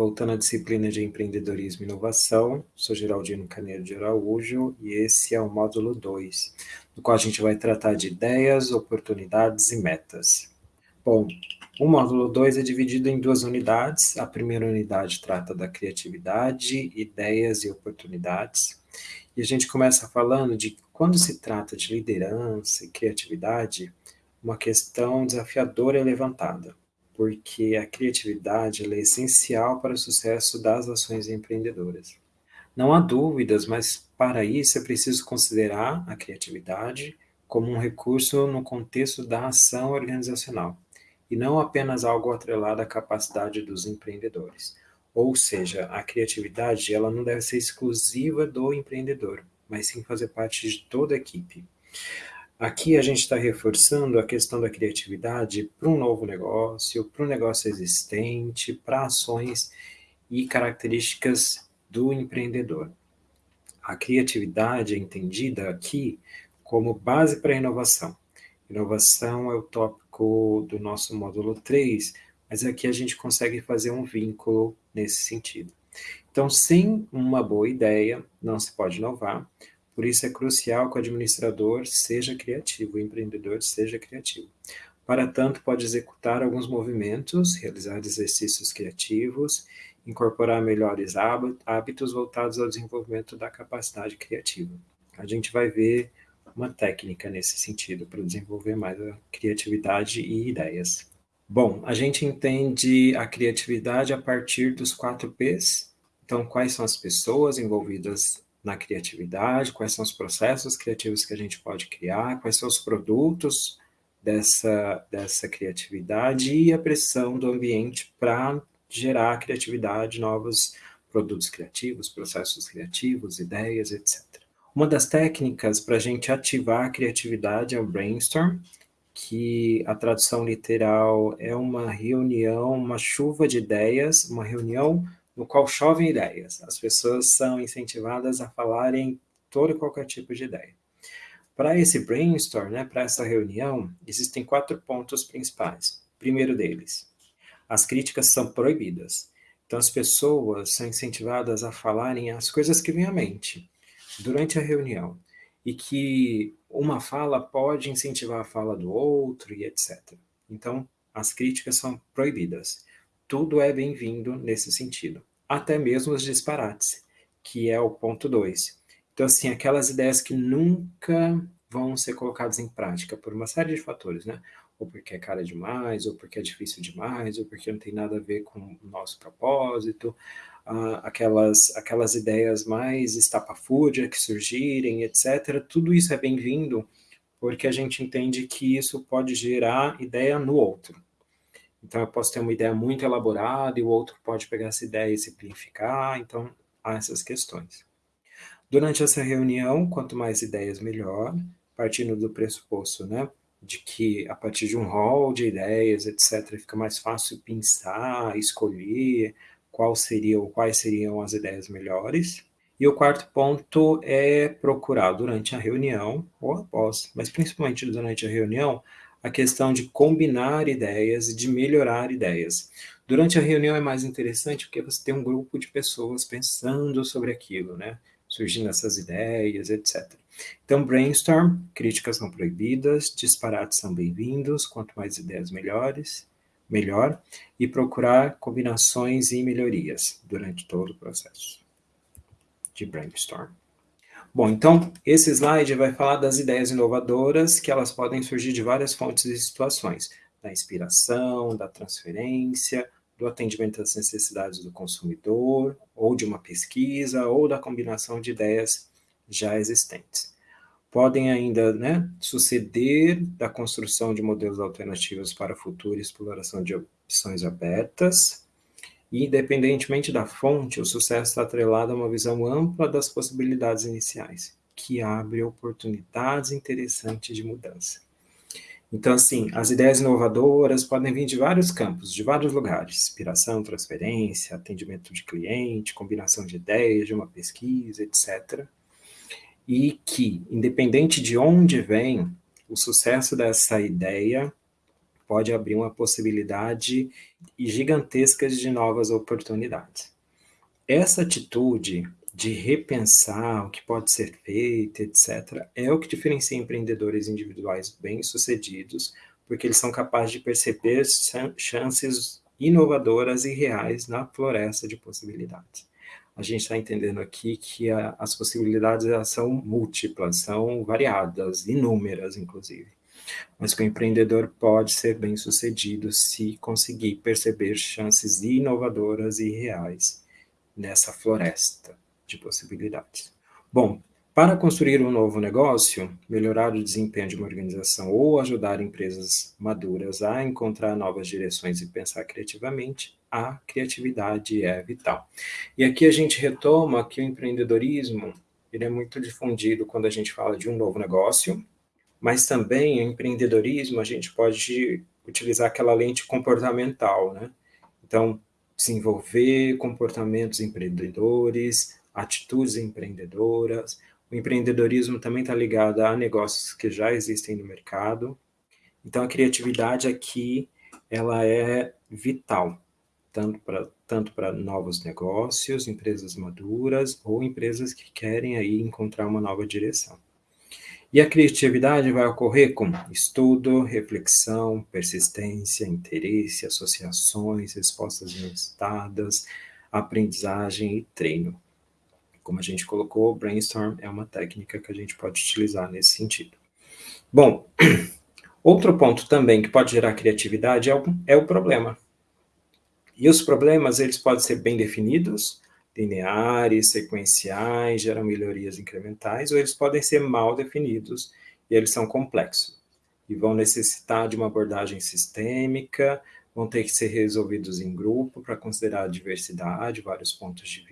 voltando à disciplina de empreendedorismo e inovação. Sou Geraldino Caneiro de Araújo e esse é o módulo 2, no qual a gente vai tratar de ideias, oportunidades e metas. Bom, o módulo 2 é dividido em duas unidades. A primeira unidade trata da criatividade, ideias e oportunidades. E a gente começa falando de quando se trata de liderança e criatividade, uma questão desafiadora é levantada, porque a criatividade é essencial para o sucesso das ações empreendedoras. Não há dúvidas, mas para isso é preciso considerar a criatividade como um recurso no contexto da ação organizacional, e não apenas algo atrelado à capacidade dos empreendedores. Ou seja, a criatividade ela não deve ser exclusiva do empreendedor, mas sim fazer parte de toda a equipe. Aqui a gente está reforçando a questão da criatividade para um novo negócio, para um negócio existente, para ações e características do empreendedor. A criatividade é entendida aqui como base para a inovação. Inovação é o tópico do nosso módulo 3, mas aqui a gente consegue fazer um vínculo nesse sentido. Então, sem uma boa ideia, não se pode inovar, por isso é crucial que o administrador seja criativo, o empreendedor seja criativo. Para tanto, pode executar alguns movimentos, realizar exercícios criativos, incorporar melhores hábitos voltados ao desenvolvimento da capacidade criativa. A gente vai ver uma técnica nesse sentido, para desenvolver mais a criatividade e ideias. Bom, a gente entende a criatividade a partir dos quatro P's. Então, quais são as pessoas envolvidas na criatividade, quais são os processos criativos que a gente pode criar, quais são os produtos dessa, dessa criatividade e a pressão do ambiente para gerar criatividade, novos produtos criativos, processos criativos, ideias, etc. Uma das técnicas para a gente ativar a criatividade é o brainstorm, que a tradução literal é uma reunião, uma chuva de ideias, uma reunião no qual chovem ideias. As pessoas são incentivadas a falarem todo e qualquer tipo de ideia. Para esse brainstorm, né, para essa reunião, existem quatro pontos principais. Primeiro deles, as críticas são proibidas. Então, as pessoas são incentivadas a falarem as coisas que vêm à mente durante a reunião e que uma fala pode incentivar a fala do outro e etc. Então, as críticas são proibidas. Tudo é bem-vindo nesse sentido até mesmo os disparates, que é o ponto 2. Então, assim, aquelas ideias que nunca vão ser colocadas em prática por uma série de fatores, né? Ou porque é cara demais, ou porque é difícil demais, ou porque não tem nada a ver com o nosso propósito, ah, aquelas, aquelas ideias mais estapafúrdias que surgirem, etc. Tudo isso é bem-vindo, porque a gente entende que isso pode gerar ideia no outro. Então, eu posso ter uma ideia muito elaborada e o outro pode pegar essa ideia e simplificar, então, há essas questões. Durante essa reunião, quanto mais ideias, melhor, partindo do pressuposto, né, de que a partir de um rol de ideias, etc., fica mais fácil pensar, escolher qual seria ou quais seriam as ideias melhores. E o quarto ponto é procurar durante a reunião, ou após, mas principalmente durante a reunião, a questão de combinar ideias e de melhorar ideias. Durante a reunião é mais interessante porque você tem um grupo de pessoas pensando sobre aquilo, né? Surgindo essas ideias, etc. Então, brainstorm, críticas são proibidas, disparates são bem-vindos, quanto mais ideias melhores, melhor, e procurar combinações e melhorias durante todo o processo de brainstorm. Bom, então, esse slide vai falar das ideias inovadoras, que elas podem surgir de várias fontes e situações, da inspiração, da transferência, do atendimento às necessidades do consumidor, ou de uma pesquisa, ou da combinação de ideias já existentes. Podem ainda né, suceder da construção de modelos alternativos para futura exploração de opções abertas, e, independentemente da fonte, o sucesso está atrelado a uma visão ampla das possibilidades iniciais, que abre oportunidades interessantes de mudança. Então, assim, as ideias inovadoras podem vir de vários campos, de vários lugares, inspiração, transferência, atendimento de cliente, combinação de ideias, de uma pesquisa, etc. E que, independente de onde vem, o sucesso dessa ideia pode abrir uma possibilidade gigantesca de novas oportunidades. Essa atitude de repensar o que pode ser feito, etc., é o que diferencia empreendedores individuais bem-sucedidos, porque eles são capazes de perceber chances inovadoras e reais na floresta de possibilidades. A gente está entendendo aqui que a, as possibilidades são múltiplas, são variadas, inúmeras, inclusive. Mas que o empreendedor pode ser bem sucedido se conseguir perceber chances inovadoras e reais nessa floresta de possibilidades. Bom, para construir um novo negócio, melhorar o desempenho de uma organização ou ajudar empresas maduras a encontrar novas direções e pensar criativamente, a criatividade é vital. E aqui a gente retoma que o empreendedorismo ele é muito difundido quando a gente fala de um novo negócio, mas também o empreendedorismo a gente pode utilizar aquela lente comportamental, né? Então, desenvolver comportamentos empreendedores, atitudes empreendedoras. O empreendedorismo também está ligado a negócios que já existem no mercado. Então, a criatividade aqui, ela é vital, tanto para tanto para novos negócios, empresas maduras ou empresas que querem aí encontrar uma nova direção. E a criatividade vai ocorrer com estudo, reflexão, persistência, interesse, associações, respostas inusitadas, aprendizagem e treino. Como a gente colocou, brainstorm é uma técnica que a gente pode utilizar nesse sentido. Bom, outro ponto também que pode gerar criatividade é o, é o problema. E os problemas, eles podem ser bem definidos, lineares, sequenciais, geram melhorias incrementais, ou eles podem ser mal definidos e eles são complexos. E vão necessitar de uma abordagem sistêmica, vão ter que ser resolvidos em grupo para considerar a diversidade, vários pontos de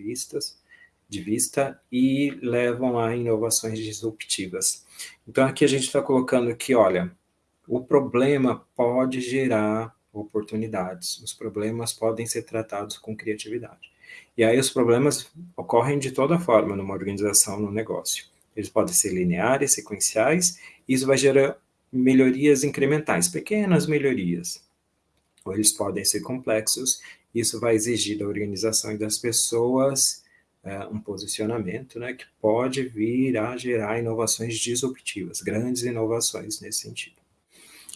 de vista e levam a inovações disruptivas. Então, aqui a gente está colocando que, olha, o problema pode gerar oportunidades, os problemas podem ser tratados com criatividade. E aí os problemas ocorrem de toda forma numa organização, no negócio. Eles podem ser lineares, sequenciais, e isso vai gerar melhorias incrementais, pequenas melhorias. Ou eles podem ser complexos, isso vai exigir da organização e das pessoas é, um posicionamento né, que pode vir a gerar inovações disruptivas, grandes inovações nesse sentido.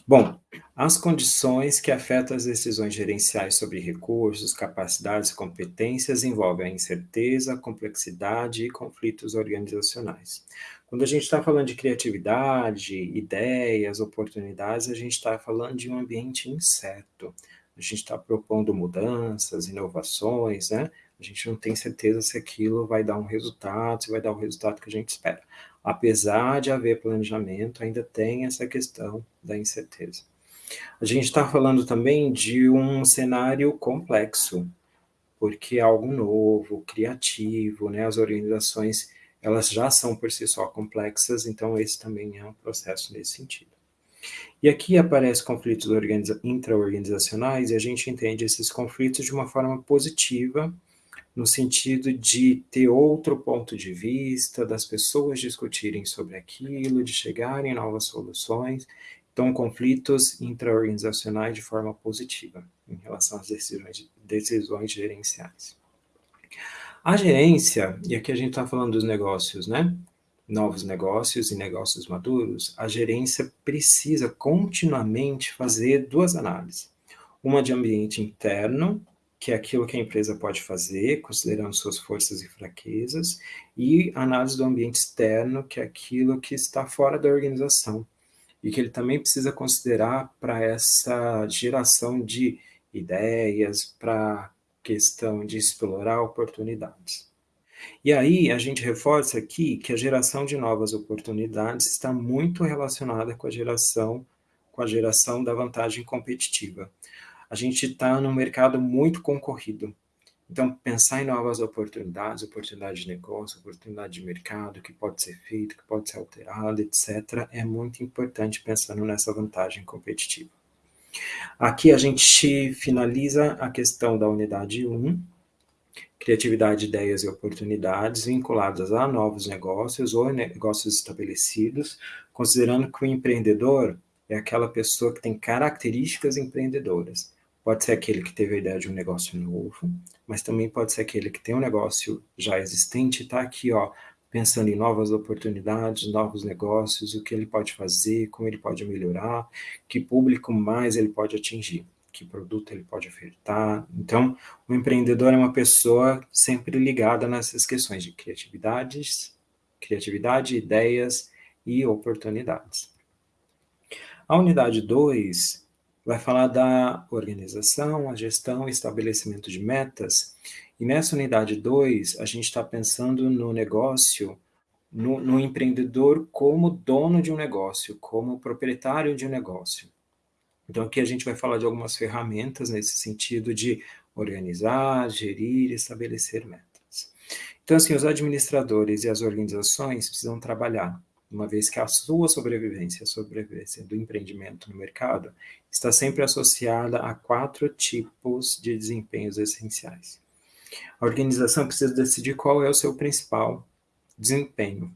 Bom, as condições que afetam as decisões gerenciais sobre recursos, capacidades e competências envolvem a incerteza, complexidade e conflitos organizacionais. Quando a gente está falando de criatividade, ideias, oportunidades, a gente está falando de um ambiente incerto. A gente está propondo mudanças, inovações, né? A gente não tem certeza se aquilo vai dar um resultado, se vai dar o resultado que a gente espera. Apesar de haver planejamento, ainda tem essa questão da incerteza. A gente está falando também de um cenário complexo, porque é algo novo, criativo, né? As organizações, elas já são por si só complexas, então esse também é um processo nesse sentido. E aqui aparecem conflitos intra-organizacionais e a gente entende esses conflitos de uma forma positiva, no sentido de ter outro ponto de vista, das pessoas discutirem sobre aquilo, de chegarem a novas soluções. Então, conflitos intra-organizacionais de forma positiva em relação às decisões, decisões gerenciais. A gerência, e aqui a gente está falando dos negócios, né? Novos negócios e negócios maduros, a gerência precisa continuamente fazer duas análises. Uma de ambiente interno, que é aquilo que a empresa pode fazer, considerando suas forças e fraquezas, e análise do ambiente externo, que é aquilo que está fora da organização, e que ele também precisa considerar para essa geração de ideias, para questão de explorar oportunidades. E aí a gente reforça aqui que a geração de novas oportunidades está muito relacionada com a geração com a geração da vantagem competitiva a gente está num mercado muito concorrido. Então, pensar em novas oportunidades, oportunidade de negócio, oportunidade de mercado, que pode ser feito, que pode ser alterado, etc., é muito importante pensando nessa vantagem competitiva. Aqui a gente finaliza a questão da unidade 1, criatividade, ideias e oportunidades vinculadas a novos negócios ou negócios estabelecidos, considerando que o empreendedor é aquela pessoa que tem características empreendedoras. Pode ser aquele que teve a ideia de um negócio novo, mas também pode ser aquele que tem um negócio já existente e está aqui, ó, pensando em novas oportunidades, novos negócios, o que ele pode fazer, como ele pode melhorar, que público mais ele pode atingir, que produto ele pode ofertar. Então, o empreendedor é uma pessoa sempre ligada nessas questões de criatividades, criatividade, ideias e oportunidades. A unidade 2 vai falar da organização, a gestão e estabelecimento de metas. E nessa unidade 2, a gente está pensando no negócio, no, no, empreendedor como dono de um negócio, como proprietário de um negócio. Então, aqui a gente vai falar de algumas ferramentas nesse sentido de organizar, gerir estabelecer metas. Então, assim, os administradores e as organizações precisam trabalhar uma vez que a sua sobrevivência, a sobrevivência do empreendimento no mercado, está sempre associada a quatro tipos de desempenhos essenciais. A organização precisa decidir qual é o seu principal desempenho.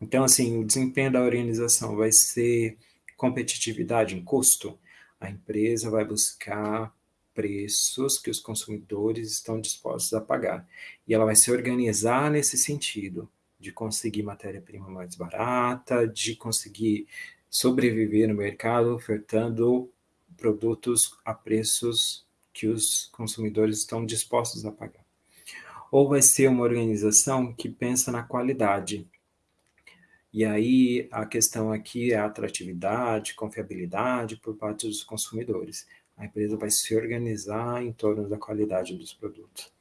Então, assim, o desempenho da organização vai ser competitividade em custo. A empresa vai buscar preços que os consumidores estão dispostos a pagar. E ela vai se organizar nesse sentido de conseguir matéria-prima mais barata, de conseguir sobreviver no mercado ofertando produtos a preços que os consumidores estão dispostos a pagar. Ou vai ser uma organização que pensa na qualidade. E aí a questão aqui é a atratividade, confiabilidade por parte dos consumidores. A empresa vai se organizar em torno da qualidade dos produtos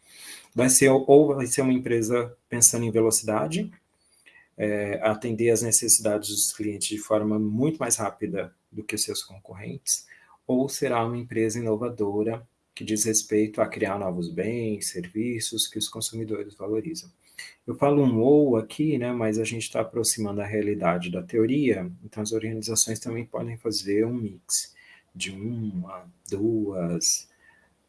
vai ser ou vai ser uma empresa pensando em velocidade, é, atender às necessidades dos clientes de forma muito mais rápida do que seus concorrentes, ou será uma empresa inovadora que diz respeito a criar novos bens, serviços que os consumidores valorizam. Eu falo um ou aqui, né, mas a gente está aproximando a realidade da teoria, então as organizações também podem fazer um mix de uma, duas,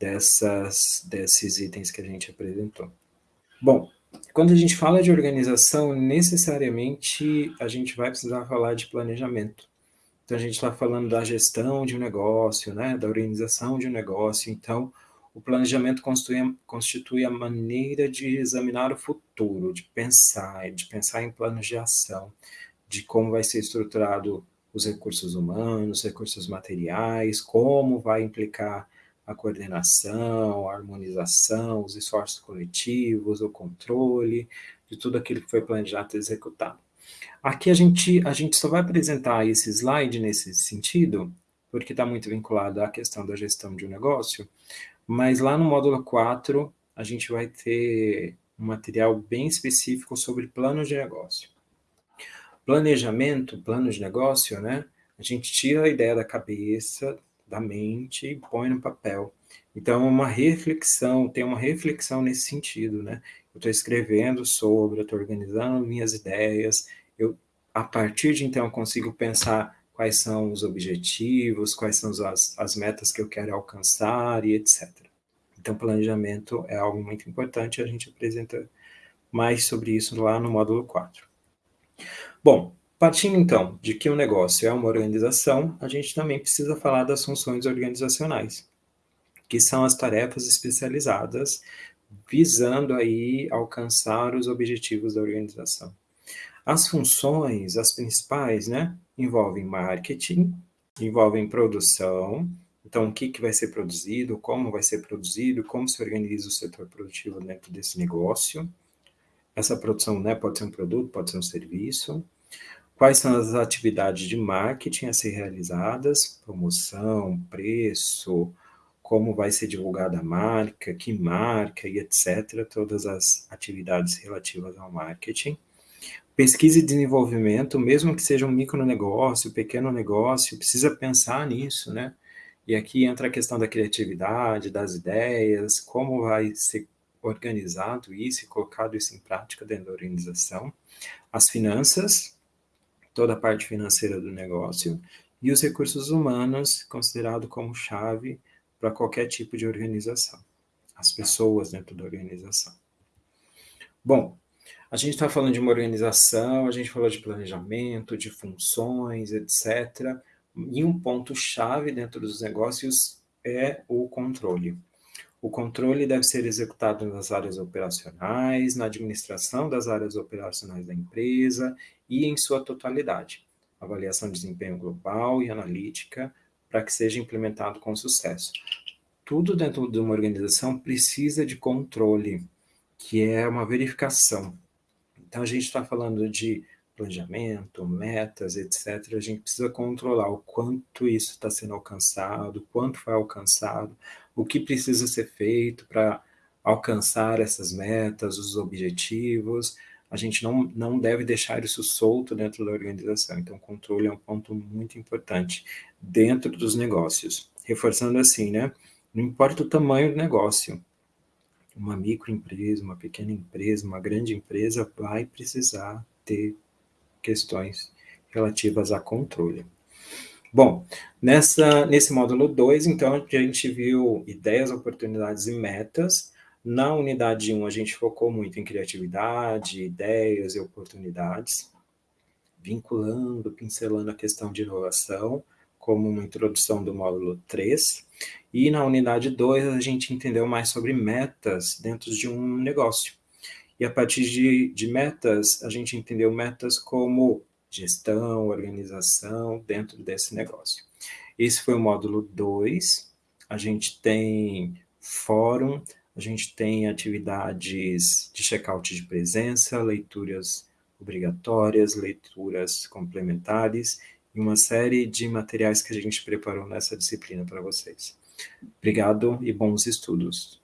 dessas, desses itens que a gente apresentou. Bom, quando a gente fala de organização, necessariamente a gente vai precisar falar de planejamento. Então, a gente está falando da gestão de um negócio, né, da organização de um negócio. Então, o planejamento constitui, constitui a maneira de examinar o futuro, de pensar, de pensar em planos de ação, de como vai ser estruturado os recursos humanos, recursos materiais, como vai implicar a coordenação, a harmonização, os esforços coletivos, o controle de tudo aquilo que foi planejado e executado. Aqui a gente, a gente só vai apresentar esse slide nesse sentido, porque está muito vinculado à questão da gestão de um negócio, mas lá no módulo 4 a gente vai ter um material bem específico sobre plano de negócio. Planejamento, plano de negócio, né? A gente tira a ideia da cabeça, da mente e põe no papel. Então, é uma reflexão, tem uma reflexão nesse sentido, né? Eu estou escrevendo sobre, eu estou organizando minhas ideias, eu, a partir de então, consigo pensar quais são os objetivos, quais são as, as metas que eu quero alcançar e etc. Então, planejamento é algo muito importante, a gente apresenta mais sobre isso lá no módulo 4. Bom, Partindo então de que o um negócio é uma organização, a gente também precisa falar das funções organizacionais, que são as tarefas especializadas visando aí alcançar os objetivos da organização. As funções, as principais, né, envolvem marketing, envolvem produção, então o que, que vai ser produzido, como vai ser produzido, como se organiza o setor produtivo dentro desse negócio. Essa produção né, pode ser um produto, pode ser um serviço Quais são as atividades de marketing a ser realizadas? Promoção, preço, como vai ser divulgada a marca, que marca e etc. Todas as atividades relativas ao marketing. Pesquisa e desenvolvimento, mesmo que seja um micro negócio, pequeno negócio, precisa pensar nisso, né? E aqui entra a questão da criatividade, das ideias, como vai ser organizado isso e colocado isso em prática dentro da organização. As finanças, toda a parte financeira do negócio, e os recursos humanos, considerado como chave para qualquer tipo de organização, as pessoas dentro da organização. Bom, a gente está falando de uma organização, a gente falou de planejamento, de funções, etc. E um ponto-chave dentro dos negócios é o controle. O controle deve ser executado nas áreas operacionais, na administração das áreas operacionais da empresa e em sua totalidade. Avaliação de desempenho global e analítica para que seja implementado com sucesso. Tudo dentro de uma organização precisa de controle, que é uma verificação. Então, a gente está falando de planejamento, metas, etc., a gente precisa controlar o quanto isso está sendo alcançado, quanto foi alcançado, o que precisa ser feito para alcançar essas metas, os objetivos. A gente não, não deve deixar isso solto dentro da organização. Então, controle é um ponto muito importante dentro dos negócios. Reforçando assim, né? Não importa o tamanho do negócio, uma microempresa, uma pequena empresa, uma grande empresa vai precisar ter questões relativas a controle. Bom, nessa, nesse módulo 2, então, a gente viu ideias, oportunidades e metas. Na unidade 1, um, a gente focou muito em criatividade, ideias e oportunidades, vinculando, pincelando a questão de inovação, como uma introdução do módulo 3. E na unidade 2, a gente entendeu mais sobre metas dentro de um negócio. E a partir de, de metas, a gente entendeu metas como gestão, organização dentro desse negócio. Esse foi o módulo 2. A gente tem fórum, a gente tem atividades de check-out de presença, leituras obrigatórias, leituras complementares e uma série de materiais que a gente preparou nessa disciplina para vocês. Obrigado e bons estudos.